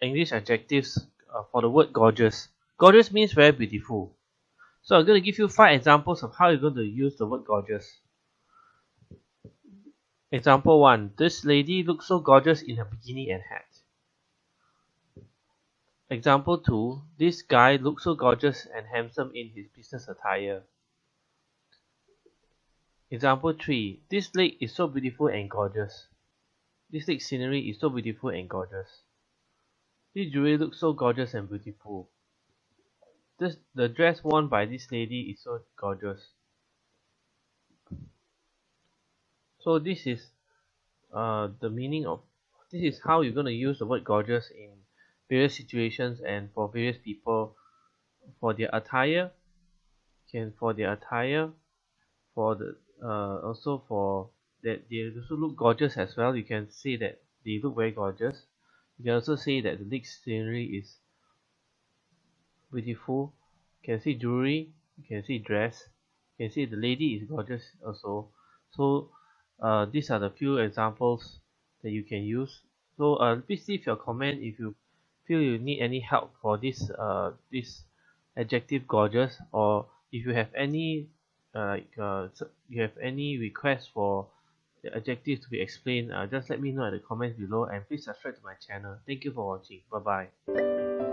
English adjectives uh, for the word gorgeous. Gorgeous means very beautiful. So I'm going to give you five examples of how you're going to use the word gorgeous. Example 1. This lady looks so gorgeous in her bikini and hat. Example 2. This guy looks so gorgeous and handsome in his business attire. Example 3. This lake is so beautiful and gorgeous. This lake scenery is so beautiful and gorgeous. This jewelry looks so gorgeous and beautiful. This, the dress worn by this lady is so gorgeous. So this is uh, the meaning of this is how you're going to use the word gorgeous in various situations and for various people for their attire can for their attire for the uh, also for that they also look gorgeous as well you can say that they look very gorgeous you can also say that the next scenery is beautiful. You can see jewelry you can see dress you can see the lady is gorgeous also. So uh, these are the few examples that you can use. So uh, please leave your comment if you feel you need any help for this uh, this adjective gorgeous or if you have any uh, uh, you have any request for the adjectives to be explained uh, just let me know in the comments below and please subscribe to my channel. Thank you for watching. Bye bye